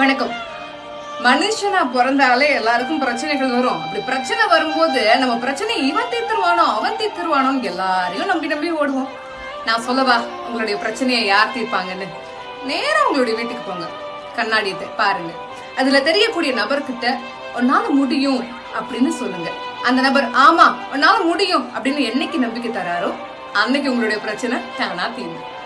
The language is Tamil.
வணக்கம். மனுஷனா பிறந்தாலே எல்லாருக்கும் பிரச்சனைகள் வரும். அப்படி பிரச்சனை வரும்போது நம்ம பிரச்சனை இவன் தீர்த்துருவானோ அவன் தீர்த்துருவானோ எல்லாரையும் நம்பி நம்பி ஓடுவோம். நான் சொல்லவா உங்களுடைய பிரச்சனையை யார் தீர்ப்பாங்கன்னு? நேரம் உங்களுடைய வீட்டுக்கு போங்க. கண்ணாடியத்தை பாருங்க. அதுல தெரியக்கூடிய நபர்கிட்ட உன்னால முடியும் அப்படின்னு சொல்லுங்க. அந்த நபர் ஆமா உன்னால முடியும் அப்படின்னு என்னைக்கு நம்பிக்கை தராரோ அன்னைக்கு உங்களுடைய பிரச்சனை தானா தீரும்.